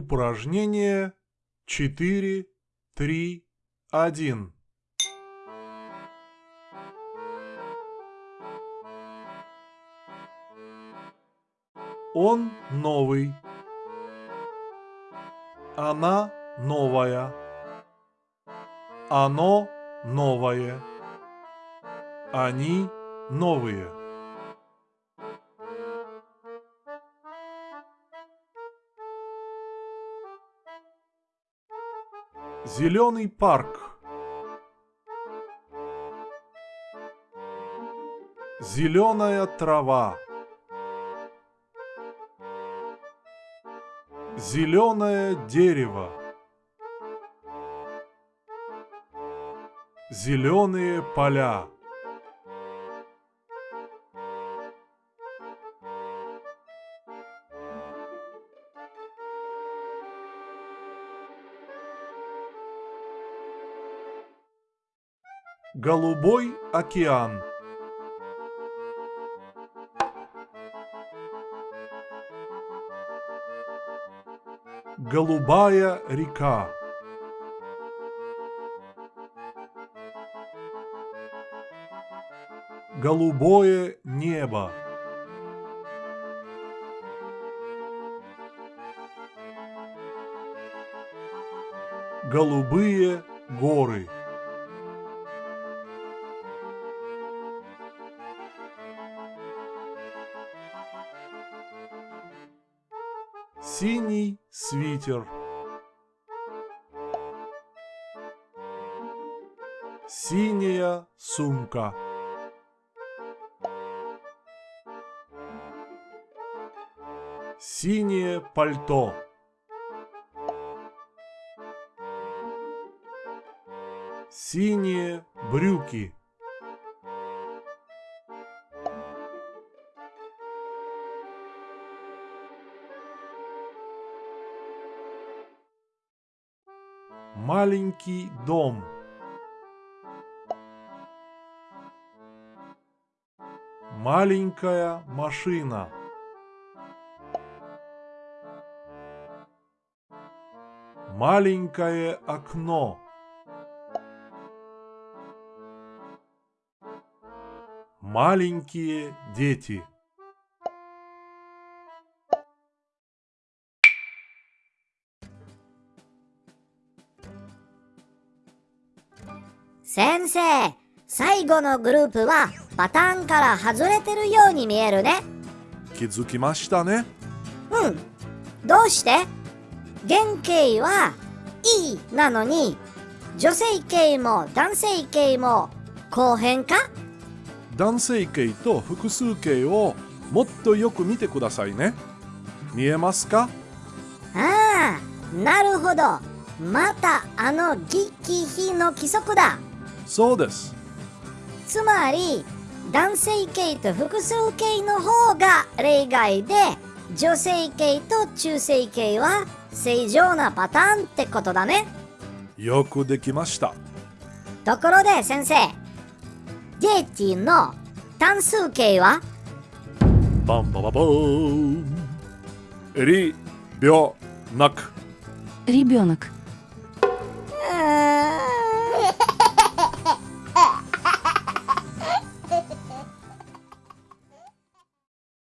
Упражнение 4, 3, 1. Он новый. Она новая. Оно новое. Они новые. Зеленый парк. Зеленая трава. Зеленое дерево. Зеленые поля. Голубой океан. Голубая река. Голубое небо. Голубые горы. Синий свитер. Синяя сумка. Синее пальто. Синие брюки. Маленький дом. Маленькая машина. Маленькое окно. Маленькие дети. 先生、最後のグループはパターンから外れてるように見えるね。気づきましたね。うん。どうして？原型は E なのに女性形も男性形も後編か？男性形と複数形をもっとよく見てくださいね。見えますか？ああ、なるほど。またあのギッキヒの規則だ。そうです。つまり男性系と複数系の方が例外で女性系と中性系は正常なパターンってことだね。よくできました。ところで先生ゲイティの単数形は？バンバババーン。リビョナクリビョナク